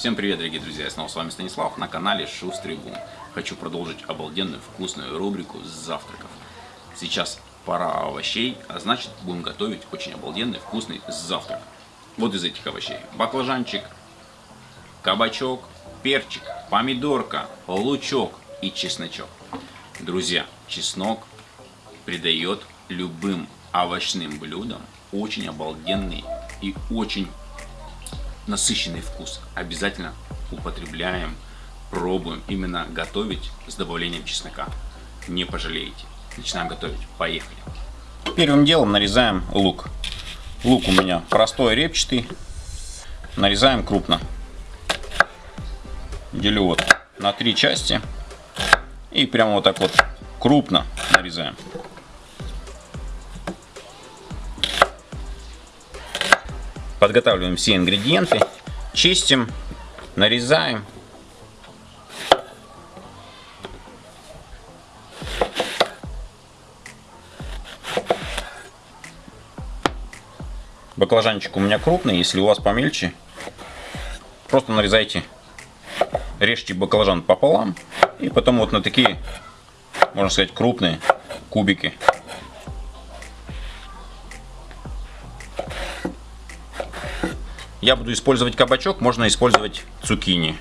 Всем привет, дорогие друзья! Я снова с вами Станислав на канале Шустрый Бум. Хочу продолжить обалденную вкусную рубрику завтраков. Сейчас пора овощей, а значит будем готовить очень обалденный вкусный завтрак. Вот из этих овощей. Баклажанчик, кабачок, перчик, помидорка, лучок и чесночок. Друзья, чеснок придает любым овощным блюдам очень обалденный и очень насыщенный вкус. Обязательно употребляем, пробуем именно готовить с добавлением чеснока. Не пожалеете. Начинаем готовить. Поехали. Первым делом нарезаем лук. Лук у меня простой, репчатый. Нарезаем крупно. Делю вот на три части. И прямо вот так вот крупно нарезаем. Подготавливаем все ингредиенты, чистим, нарезаем. Баклажанчик у меня крупный, если у вас помельче, просто нарезайте, режьте баклажан пополам и потом вот на такие, можно сказать, крупные кубики Я буду использовать кабачок, можно использовать цукини.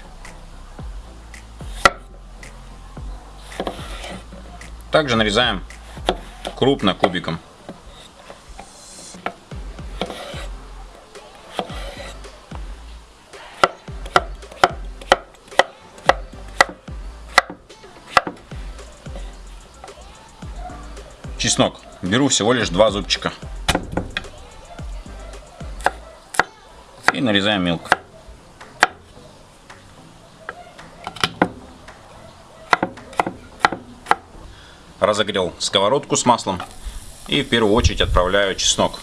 Также нарезаем крупно кубиком. Чеснок. Беру всего лишь два зубчика. И нарезаем мелко. Разогрел сковородку с маслом и в первую очередь отправляю чеснок.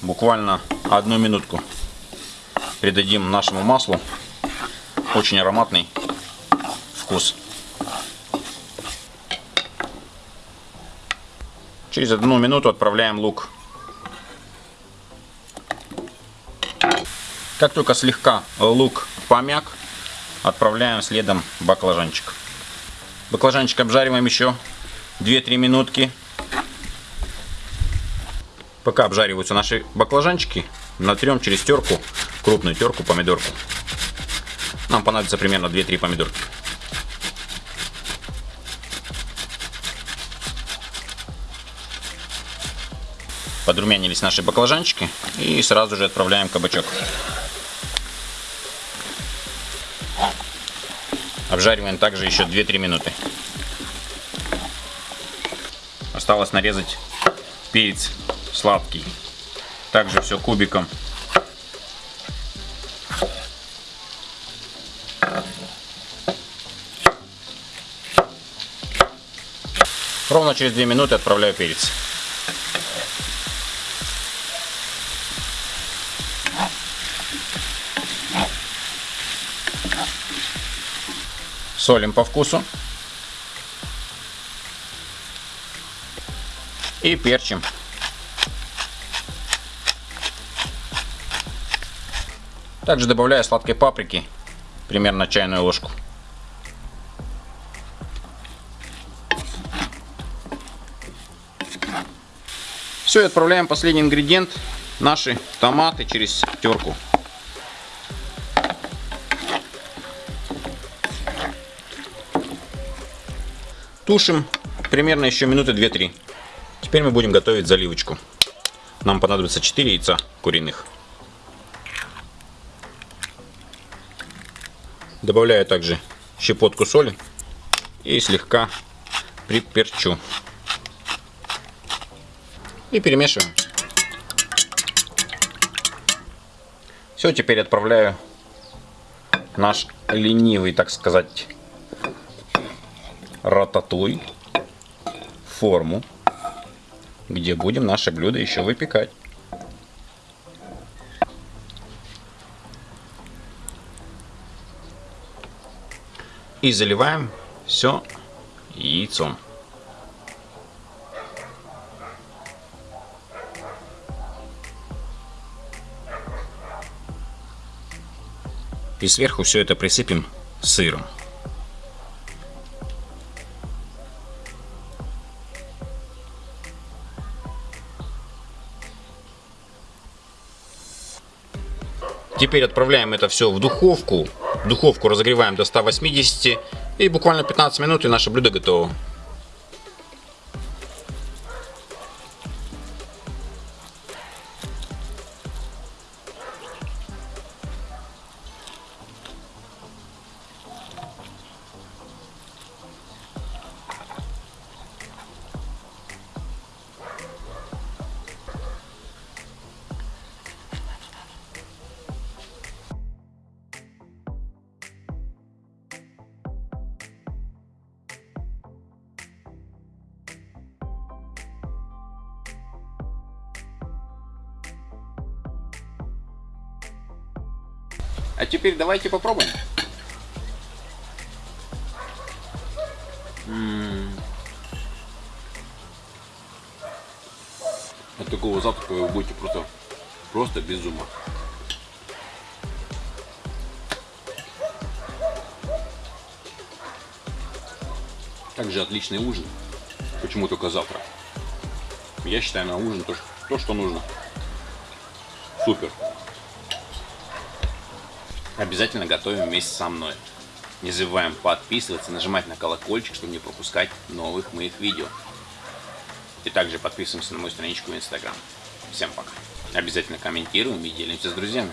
Буквально одну минутку придадим нашему маслу очень ароматный вкус. Через одну минуту отправляем лук. Как только слегка лук помяк, отправляем следом баклажанчик. Баклажанчик обжариваем еще 2-3 минутки. Пока обжариваются наши баклажанчики, натрем через терку, крупную терку, помидорку. Нам понадобится примерно 2-3 помидорки. Подрумянились наши баклажанчики и сразу же отправляем кабачок. Обжариваем также еще 2-3 минуты. Осталось нарезать перец сладкий. Также все кубиком. Ровно через 2 минуты отправляю перец. Солим по вкусу. И перчим. Также добавляю сладкой паприки, примерно чайную ложку. Все, отправляем последний ингредиент, наши томаты через терку. Тушим примерно еще минуты 2-3. Теперь мы будем готовить заливочку. Нам понадобится 4 яйца куриных. Добавляю также щепотку соли и слегка приперчу. И перемешиваем. Все, теперь отправляю наш ленивый, так сказать, рататуй форму, где будем наше блюдо еще выпекать. И заливаем все яйцом. И сверху все это присыпем сыром. Теперь отправляем это все в духовку. Духовку разогреваем до 180 и буквально 15 минут и наше блюдо готово. А теперь давайте попробуем. От такого завтрака вы будете просто, просто без ума. Также отличный ужин. Почему только завтра? Я считаю на ужин то, то что нужно. Супер. Обязательно готовим вместе со мной. Не забываем подписываться, нажимать на колокольчик, чтобы не пропускать новых моих видео. И также подписываемся на мою страничку в Инстаграм. Всем пока. Обязательно комментируем и делимся с друзьями.